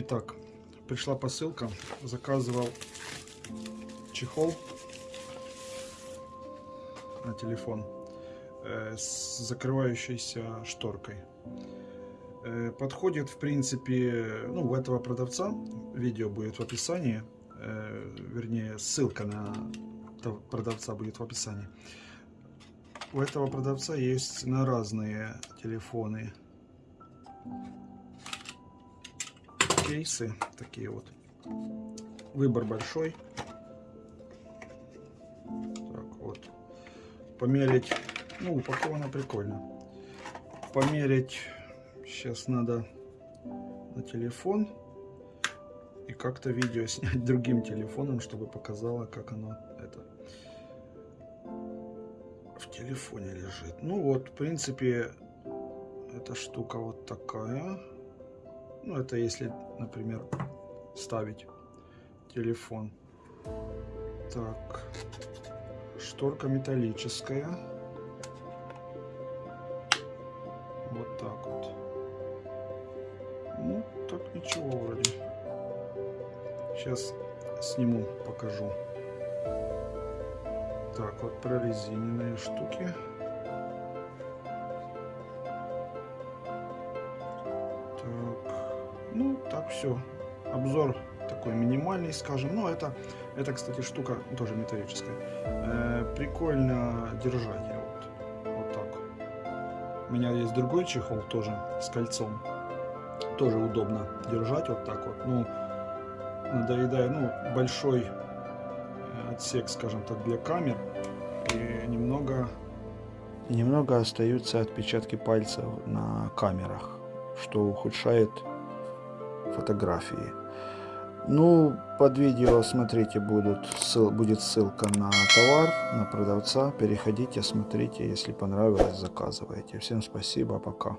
Итак, пришла посылка. Заказывал чехол на телефон э, с закрывающейся шторкой. Э, подходит, в принципе, ну, у этого продавца. Видео будет в описании. Э, вернее, ссылка на продавца будет в описании. У этого продавца есть на разные телефоны кейсы такие вот. Выбор большой. Так вот. Померить. Ну, упаковано прикольно. Померить. Сейчас надо на телефон. И как-то видео снять другим телефоном, чтобы показало, как оно это в телефоне лежит. Ну вот, в принципе, эта штука вот такая. Ну, это если, например, ставить телефон. Так, шторка металлическая. Вот так вот. Ну, так ничего вроде. Сейчас сниму, покажу. Так, вот прорезиненные штуки. Так все. Обзор такой минимальный, скажем. Но это, это кстати, штука тоже металлическая. Э, прикольно держать. Вот, вот так. У меня есть другой чехол тоже с кольцом. Тоже удобно держать вот так вот. Ну, надоедая, ну, большой отсек, скажем так, для камер. И немного... Немного остаются отпечатки пальцев на камерах, что ухудшает фотографии. Ну, под видео, смотрите, будут, ссыл, будет ссылка на товар, на продавца. Переходите, смотрите, если понравилось, заказывайте. Всем спасибо, пока.